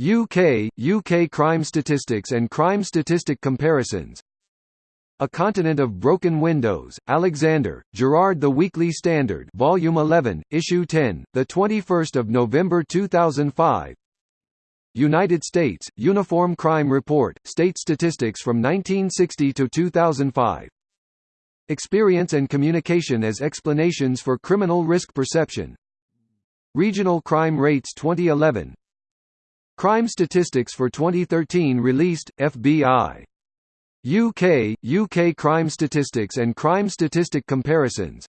UK, UK crime statistics and crime statistic comparisons. A Continent of Broken Windows, Alexander, Gerard The Weekly Standard Volume 11, Issue 10, the 21 November 2005 United States, Uniform Crime Report, State Statistics from 1960 to 2005 Experience and Communication as Explanations for Criminal Risk Perception. Regional Crime Rates 2011 Crime statistics for 2013 released, FBI. UK, UK crime statistics and crime statistic comparisons.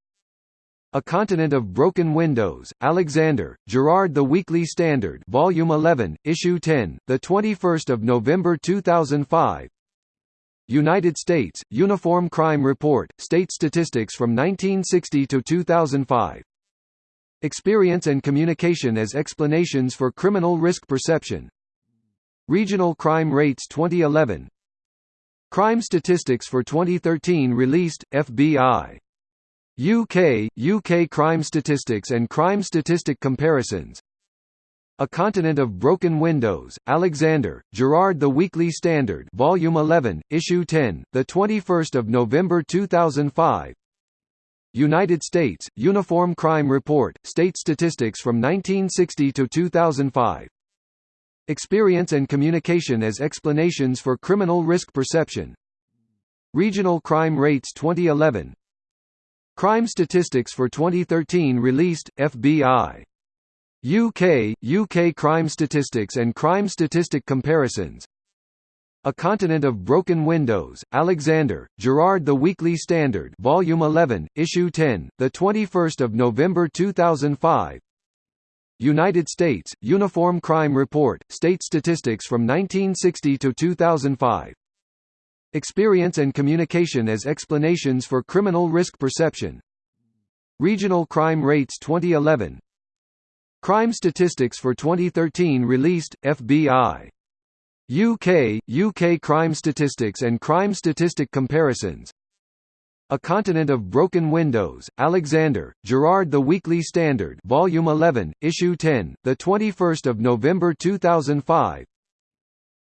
A Continent of Broken Windows, Alexander, Gerard The Weekly Standard Volume 11, Issue 10, 21 November 2005 United States, Uniform Crime Report, State Statistics from 1960 to 2005 Experience and communication as explanations for criminal risk perception. Regional crime rates 2011 Crime statistics for 2013 released, FBI. UK, UK crime statistics and crime statistic comparisons. A Continent of Broken Windows, Alexander, Gerard The Weekly Standard Volume 11, Issue 10, 21 November 2005 United States, Uniform Crime Report, State Statistics from 1960 to 2005 Experience and Communication as Explanations for Criminal Risk Perception. Regional Crime Rates 2011 Crime Statistics for 2013 released, FBI. UK, UK Crime Statistics and Crime Statistic Comparisons a Continent of Broken Windows, Alexander, Gerard The Weekly Standard Volume 11, Issue 10, 21 November 2005 United States, Uniform Crime Report, State Statistics from 1960 to 2005 Experience and Communication as Explanations for Criminal Risk Perception. Regional Crime Rates 2011 Crime Statistics for 2013 released, FBI UK, UK crime statistics and crime statistic comparisons. A Continent of Broken Windows, Alexander, Gerard The Weekly Standard Volume 11, Issue 10, 21 November 2005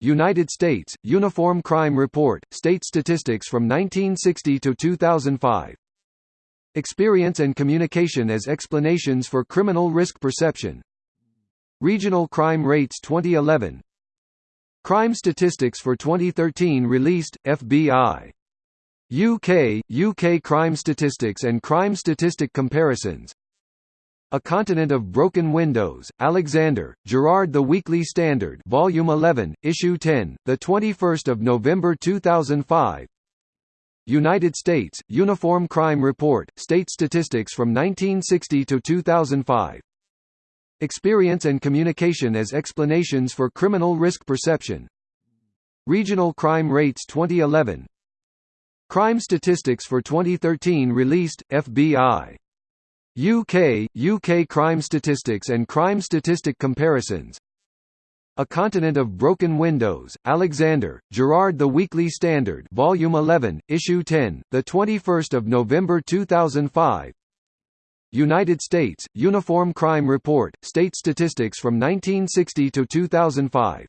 United States, Uniform Crime Report, State Statistics from 1960 to 2005 Experience and Communication as Explanations for Criminal Risk Perception. Regional Crime Rates 2011 Crime statistics for 2013 released, FBI. UK, UK crime statistics and crime statistic comparisons. A Continent of Broken Windows, Alexander, Gerard The Weekly Standard Volume 11, Issue 10, 21 November 2005 United States, Uniform Crime Report, State Statistics from 1960 to 2005 Experience and Communication as Explanations for Criminal Risk Perception. Regional Crime Rates 2011 Crime Statistics for 2013 released, FBI. UK, UK Crime Statistics and Crime Statistic Comparisons. A Continent of Broken Windows, Alexander, Gerard The Weekly Standard Volume 11, Issue 10, 21 November 2005 United States, Uniform Crime Report, State Statistics from 1960 to 2005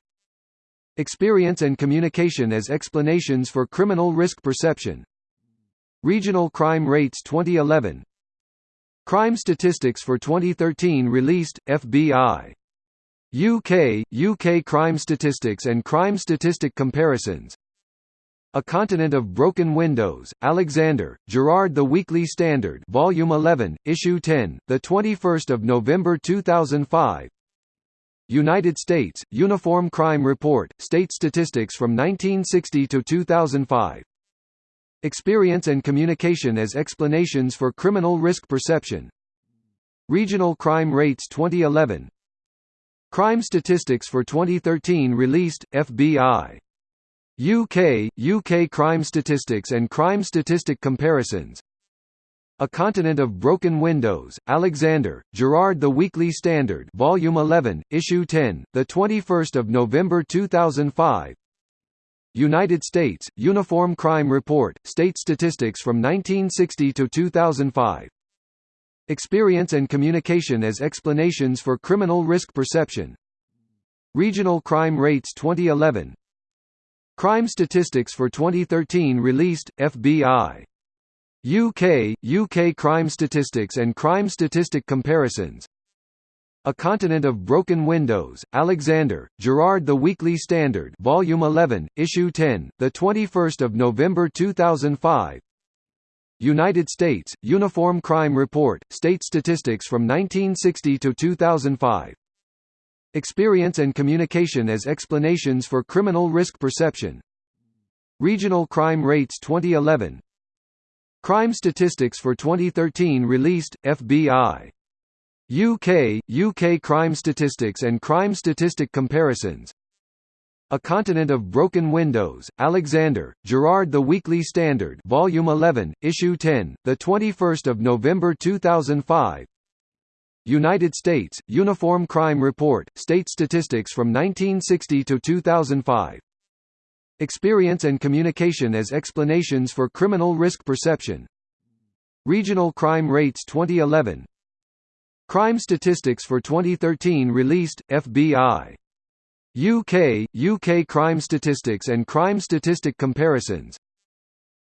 Experience and Communication as Explanations for Criminal Risk Perception. Regional Crime Rates 2011 Crime Statistics for 2013 released, FBI. UK, UK Crime Statistics and Crime Statistic Comparisons a Continent of Broken Windows, Alexander, Gerard The Weekly Standard Volume 11, Issue 10, 21 November 2005 United States, Uniform Crime Report, State Statistics from 1960 to 2005 Experience and Communication as Explanations for Criminal Risk Perception. Regional Crime Rates 2011 Crime Statistics for 2013 released, FBI UK, UK crime statistics and crime statistic comparisons. A Continent of Broken Windows, Alexander, Gerard The Weekly Standard Volume 11, Issue 10, 21 November 2005 United States, Uniform Crime Report, State Statistics from 1960 to 2005 Experience and Communication as Explanations for Criminal Risk Perception. Regional Crime Rates 2011 Crime Statistics for 2013 released, FBI. UK, UK Crime Statistics and Crime Statistic Comparisons. A Continent of Broken Windows, Alexander, Gerard The Weekly Standard Volume 11, Issue 10, 21 November 2005 United States, Uniform Crime Report, State Statistics from 1960 to 2005 Experience and Communication as Explanations for Criminal Risk Perception. Regional Crime Rates 2011 Crime Statistics for 2013 released, FBI. UK, UK Crime Statistics and Crime Statistic Comparisons. A Continent of Broken Windows, Alexander, Gerard The Weekly Standard Volume 11, Issue 10, 21 November 2005 United States, Uniform Crime Report, State Statistics from 1960 to 2005. Experience and Communication as Explanations for Criminal Risk Perception. Regional Crime Rates 2011. Crime Statistics for 2013 released, FBI. UK, UK Crime Statistics and Crime Statistic Comparisons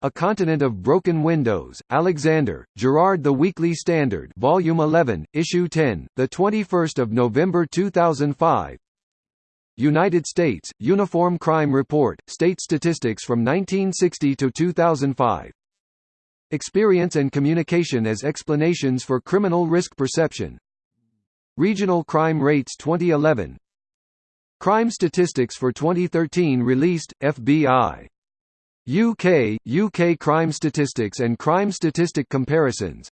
a Continent of Broken Windows, Alexander, Gerard The Weekly Standard Volume 11, Issue 10, 21 November 2005 United States, Uniform Crime Report, State Statistics from 1960 to 2005 Experience and Communication as Explanations for Criminal Risk Perception. Regional Crime Rates 2011 Crime Statistics for 2013 released, FBI UK, UK Crime Statistics and Crime Statistic Comparisons.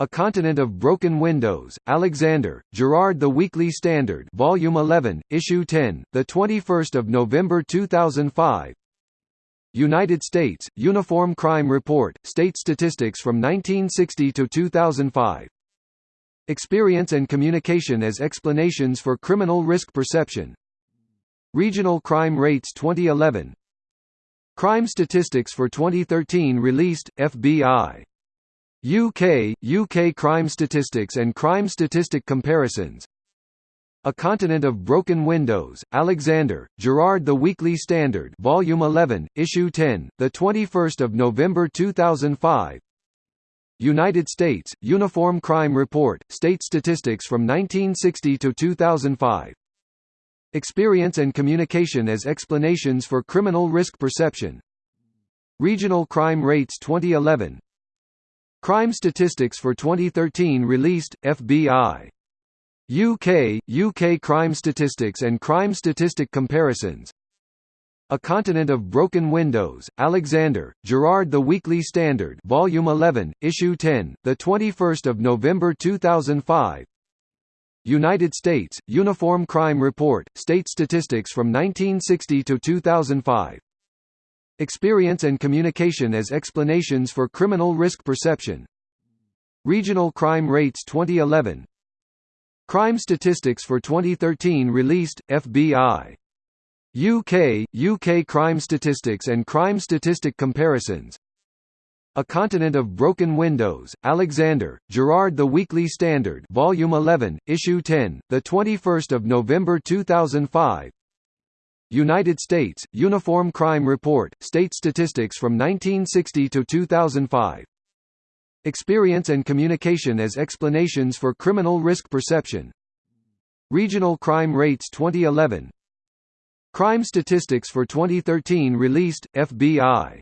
A Continent of Broken Windows, Alexander, Gerard The Weekly Standard Volume 11, Issue 10, the 21st of November 2005 United States, Uniform Crime Report, State Statistics from 1960 to 2005 Experience and Communication as Explanations for Criminal Risk Perception. Regional Crime Rates 2011 Crime Statistics for 2013 released, FBI. UK, UK Crime Statistics and Crime Statistic Comparisons. A Continent of Broken Windows, Alexander, Gerard The Weekly Standard Volume 11, Issue 10, 21 November 2005 United States, Uniform Crime Report, State Statistics from 1960 to 2005 Experience and Communication as Explanations for Criminal Risk Perception. Regional Crime Rates 2011 Crime Statistics for 2013 released, FBI. UK, UK Crime Statistics and Crime Statistic Comparisons A Continent of Broken Windows, Alexander, Gerard The Weekly Standard Volume 11, Issue 10, 21 November 2005 United States, Uniform Crime Report, State Statistics from 1960 to 2005. Experience and Communication as Explanations for Criminal Risk Perception. Regional Crime Rates 2011. Crime Statistics for 2013 released, FBI. UK, UK Crime Statistics and Crime Statistic Comparisons a Continent of Broken Windows, Alexander, Gerard The Weekly Standard Volume 11, Issue 10, 21 November 2005 United States, Uniform Crime Report, State Statistics from 1960 to 2005 Experience and Communication as Explanations for Criminal Risk Perception. Regional Crime Rates 2011 Crime Statistics for 2013 released, FBI